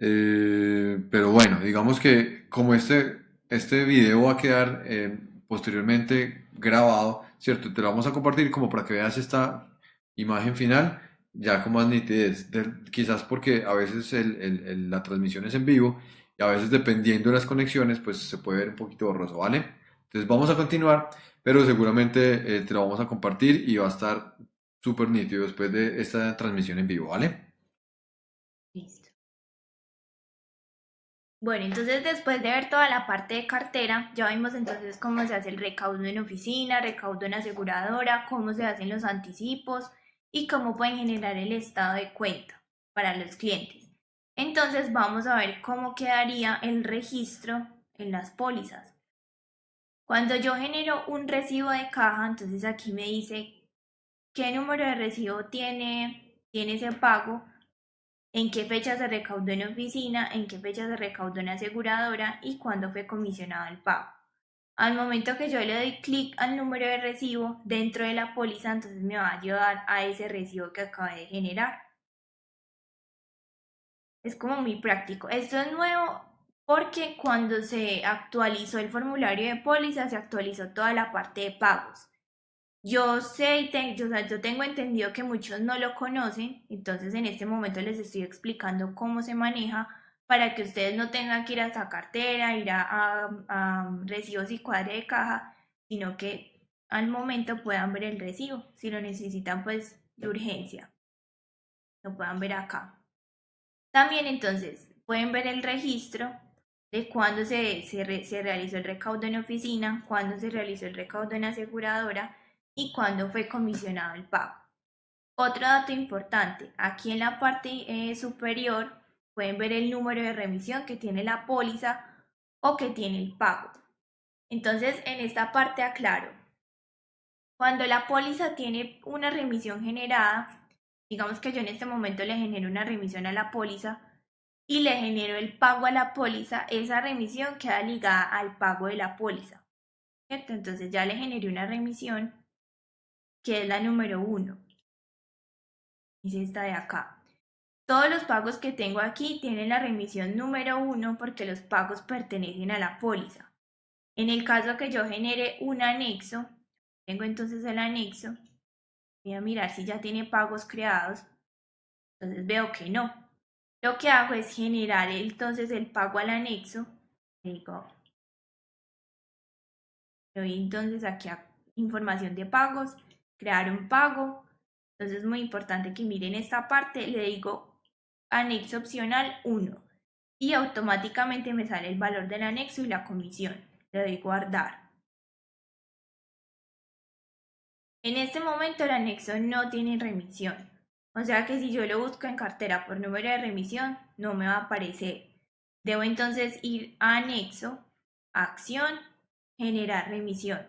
eh, pero bueno, digamos que como este, este video va a quedar eh, posteriormente grabado, ¿cierto? Te lo vamos a compartir como para que veas esta imagen final ya con más nitidez, de- quizás porque a veces la transmisión es en vivo y a veces dependiendo de las conexiones, pues se puede ver un poquito borroso, ¿vale? Entonces vamos a continuar, pero seguramente eh, te lo vamos a compartir y va a estar súper nítido después de esta transmisión en vivo, ¿vale? Listo. Bueno, entonces después de ver toda la parte de cartera, ya vimos entonces cómo se hace el recaudo en oficina, recaudo en aseguradora, cómo se hacen los anticipos y cómo pueden generar el estado de cuenta para los clientes. Entonces vamos a ver cómo quedaría el registro en las pólizas. Cuando yo genero un recibo de caja, entonces aquí me dice qué número de recibo tiene, tiene ese pago, en qué fecha se recaudó en oficina, en qué fecha se recaudó en aseguradora y cuándo fue comisionado el pago. Al momento que yo le doy clic al número de recibo dentro de la póliza, entonces me va a llevar a ese recibo que acabé de generar. Es como muy práctico. Esto es nuevo porque cuando se actualizó el formulario de póliza, se actualizó toda la parte de pagos. Yo sé y te- yo, o sea, yo tengo entendido que muchos no lo conocen, entonces en este momento les estoy explicando cómo se maneja para que ustedes no tengan que ir a esa cartera, ir a, a- a recibos y cuadre de caja, sino que al momento puedan ver el recibo, si lo necesitan pues de urgencia, lo puedan ver acá. También entonces pueden ver el registro de cuándo se, se, se realizó el recaudo en oficina, cuándo se realizó el recaudo en aseguradora y cuándo fue comisionado el pago. Otro dato importante, aquí en la parte eh, superior pueden ver el número de remisión que tiene la póliza o que tiene el pago. Entonces, en esta parte aclaro, cuando la póliza tiene una remisión generada, digamos que yo en este momento le genero una remisión a la póliza y le genero el pago a la póliza, esa remisión queda ligada al pago de la póliza. Entonces ya le generé una remisión que es la número 1. Es esta de acá. Todos los pagos que tengo aquí tienen la remisión número 1 porque los pagos pertenecen a la póliza. En el caso que yo genere un anexo, tengo entonces el anexo, voy a mirar si ya tiene pagos creados, entonces veo que no. Lo que hago es generar entonces el pago al anexo, digo, doy entonces aquí a información de pagos, crear un pago, entonces es muy importante que miren esta parte, le digo anexo opcional 1. y automáticamente me sale el valor del anexo y la comisión. Le doy guardar. En este momento el anexo no tiene remisión. O sea que si yo lo busco en cartera por número de remisión, no me va a aparecer. Debo entonces ir a anexo, acción, generar remisión.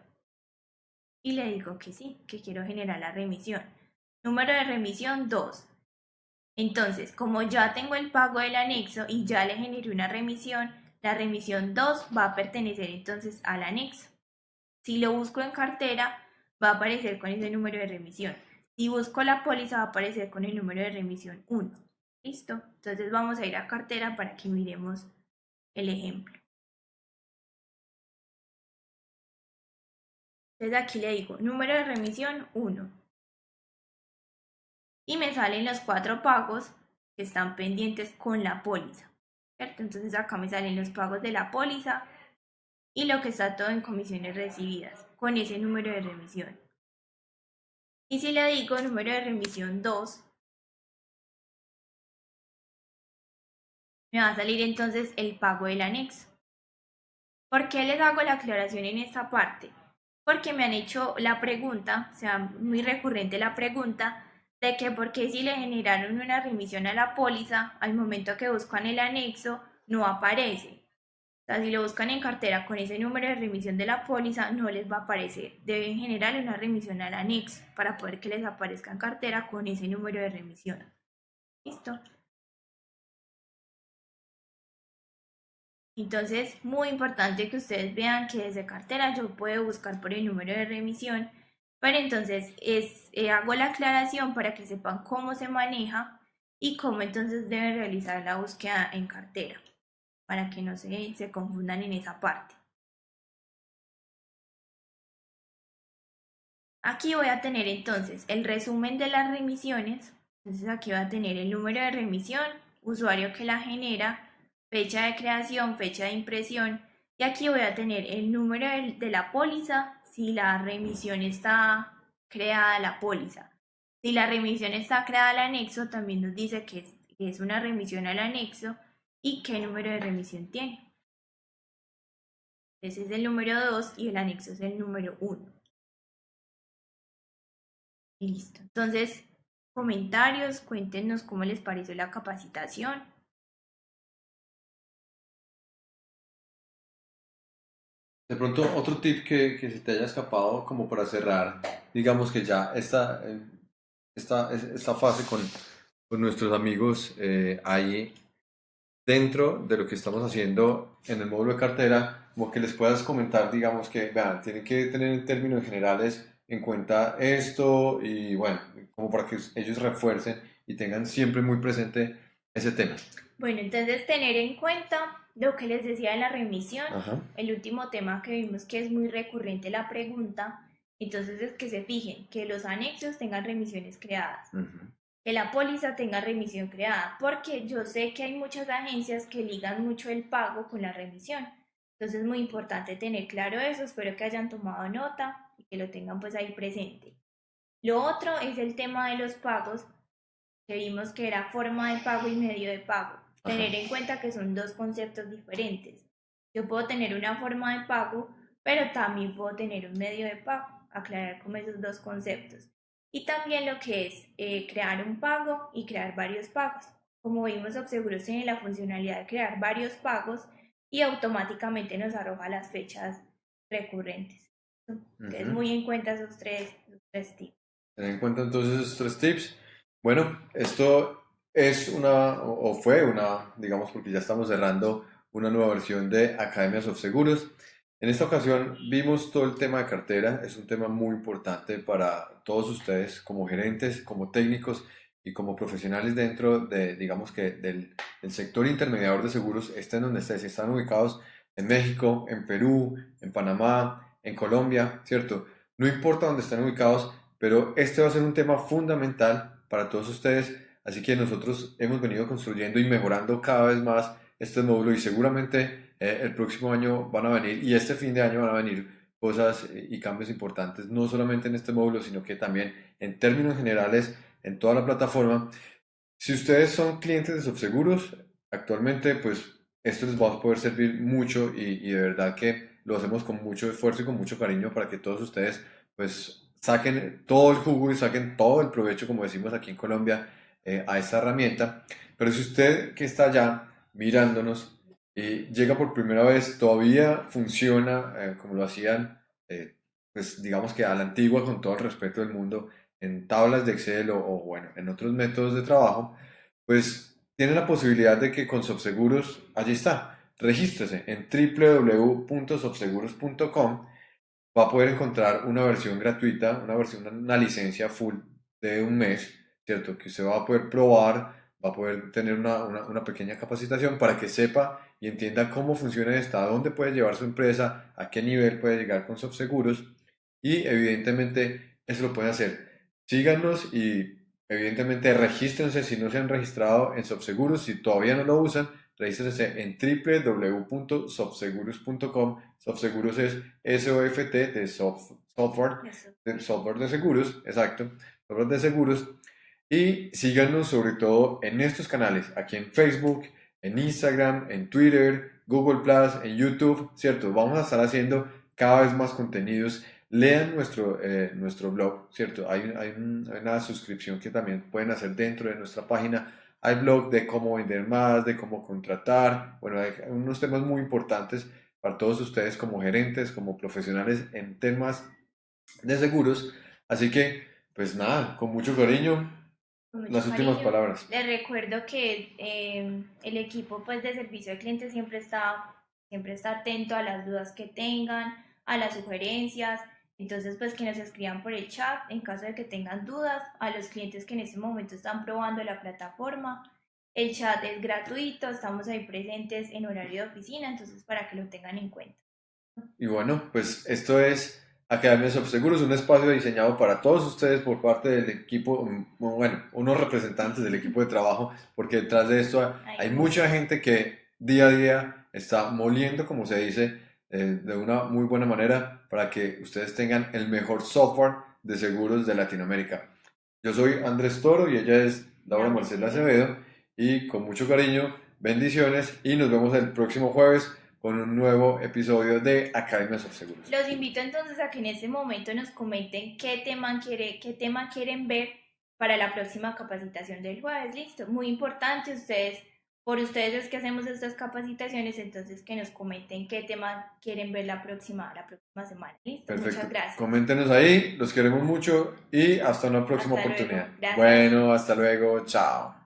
Y le digo que sí, que quiero generar la remisión. Número de remisión 2. Entonces, como ya tengo el pago del anexo y ya le generé una remisión, la remisión 2 va a pertenecer entonces al anexo. Si lo busco en cartera, va a aparecer con ese número de remisión. Si busco la póliza, va a aparecer con el número de remisión 1. ¿Listo? Entonces vamos a ir a cartera para que miremos el ejemplo. Entonces aquí le digo número de remisión 1. Y me salen los cuatro pagos que están pendientes con la póliza. Entonces acá me salen los pagos de la póliza y lo que está todo en comisiones recibidas con ese número de remisión. Y si le digo número de remisión 2, me va a salir entonces el pago del anexo. ¿Por qué les hago la aclaración en esta parte? Porque me han hecho la pregunta, o sea, muy recurrente la pregunta, de que por qué si le generaron una remisión a la póliza, al momento que buscan el anexo, no aparece. O sea, si lo buscan en cartera con ese número de remisión de la póliza, no les va a aparecer. Deben generar una remisión al anexo para poder que les aparezca en cartera con ese número de remisión. ¿Listo? Entonces, muy importante que ustedes vean que desde cartera yo puedo buscar por el número de remisión, pero entonces es, eh, hago la aclaración para que sepan cómo se maneja y cómo entonces deben realizar la búsqueda en cartera para que no se, se confundan en esa parte. Aquí voy a tener entonces el resumen de las remisiones. Entonces aquí voy a tener el número de remisión, usuario que la genera, fecha de creación, fecha de impresión. Y aquí voy a tener el número de la póliza si la remisión está creada la póliza. Si la remisión está creada al anexo, también nos dice que es una remisión al anexo y qué número de remisión tiene. Ese es el número 2 y el anexo es el número 1. Listo. Entonces, comentarios, cuéntenos cómo les pareció la capacitación. De pronto, otro tip que, que se te haya escapado como para cerrar, digamos que ya esta, eh, esta, esta fase con, con nuestros amigos eh, ahí dentro de lo que estamos haciendo en el módulo de cartera, como que les puedas comentar, digamos que, vean, tienen que tener en términos generales en cuenta esto y bueno, como para que ellos refuercen y tengan siempre muy presente ese tema. Bueno, entonces tener en cuenta lo que les decía de la remisión, el último tema que vimos que es muy recurrente la pregunta, entonces es que se fijen que los anexos tengan remisiones creadas que la póliza tenga remisión creada, porque yo sé que hay muchas agencias que ligan mucho el pago con la remisión. Entonces es muy importante tener claro eso, espero que hayan tomado nota y que lo tengan pues ahí presente. Lo otro es el tema de los pagos, que vimos que era forma de pago y medio de pago. Tener en cuenta que son dos conceptos diferentes. Yo puedo tener una forma de pago, pero también puedo tener un medio de pago. Aclarar como esos dos conceptos y también lo que es eh, crear un pago y crear varios pagos. Como vimos, Obseguros tiene la funcionalidad de crear varios pagos y automáticamente nos arroja las fechas recurrentes. Entonces, muy en cuenta esos tres, tips. Ten en cuenta entonces esos tres tips. Bueno, esto es una, o fue una, digamos, porque ya estamos cerrando una nueva versión de Academias of Seguros. En esta ocasión vimos todo el tema de cartera, es un tema muy importante para todos ustedes como gerentes, como técnicos y como profesionales dentro de, digamos que del, sector intermediador de seguros, estén donde estén, están ubicados en México, en Perú, en Panamá, en Colombia, ¿cierto? No importa dónde estén ubicados, pero este va a ser un tema fundamental para todos ustedes, así que nosotros hemos venido construyendo y mejorando cada vez más este módulo y seguramente eh, el próximo año van a venir y este fin de año van a venir cosas y cambios importantes, no solamente en este módulo, sino que también en términos generales en toda la plataforma. Si ustedes son clientes de Subseguros, actualmente pues esto les va a poder servir mucho y, y de verdad que lo hacemos con mucho esfuerzo y con mucho cariño para que todos ustedes pues saquen todo el jugo y saquen todo el provecho, como decimos aquí en Colombia, eh, a esta herramienta. Pero si usted que está allá mirándonos y llega por primera vez, todavía funciona eh, como lo hacían, eh, pues digamos que a la antigua, con todo el respeto del mundo, en tablas de Excel o, o bueno, en otros métodos de trabajo, pues tiene la posibilidad de que con Softseguros, allí está, regístrese en www.softseguros.com, va a poder encontrar una versión gratuita, una versión, una licencia full de un mes, ¿cierto? Que usted va a poder probar, va a poder tener una, una, una pequeña capacitación para que sepa y entienda cómo funciona esta, a dónde puede llevar su empresa, a qué nivel puede llegar con Softseguros y evidentemente eso lo puede hacer. Síganos y Evidentemente, regístrense si no se han registrado en Sobseguros. Si todavía no lo usan, regístrense en www.sobseguros.com. Sobseguros es SOFT de software, de software de seguros, exacto, software de seguros. Y síganos sobre todo en estos canales, aquí en Facebook, en Instagram, en Twitter, Google Plus, en YouTube, ¿cierto? Vamos a estar haciendo cada vez más contenidos lean nuestro, eh, nuestro blog, ¿cierto? Hay, hay, una suscripción que también pueden hacer dentro de nuestra página. Hay blog de cómo vender más, de cómo contratar. Bueno, hay unos temas muy importantes para todos ustedes como gerentes, como profesionales en temas de seguros. Así que, pues nada, con mucho cariño, Con las últimas palabras. Les recuerdo que eh, el equipo pues, de servicio al cliente siempre está, siempre está atento a las dudas que tengan, a las sugerencias. Entonces, pues que nos escriban por el chat en caso de que tengan dudas, a los clientes que en este momento están probando la plataforma. El chat es gratuito, estamos ahí presentes en horario de oficina, entonces para que lo tengan en cuenta. Y bueno, pues esto es Academia Soft Seguros, un espacio diseñado para todos ustedes por parte del equipo, mm, bueno, unos representantes del equipo de trabajo, porque detrás de esto hay mucha gente que día a día está moliendo, como se dice, eh, de una muy buena manera para que ustedes tengan el mejor software de seguros de Latinoamérica. Yo soy Andrés Toro y ella es Laura Marcela. Acevedo y con mucho cariño, bendiciones y nos vemos el próximo jueves con un nuevo episodio de Academia Soft Seguros. Los invito entonces a que en este momento nos comenten qué tema, quiere, qué tema quieren ver para la próxima capacitación del jueves. Listo, muy importante, ustedes, por ustedes es que hacemos estas capacitaciones, entonces que nos comenten qué tema quieren ver la próxima, la próxima semana. Listo, Perfecto. muchas gracias. Coméntenos ahí, los queremos mucho y hasta una próxima Hasta oportunidad. Gracias. Bueno, hasta luego, chao.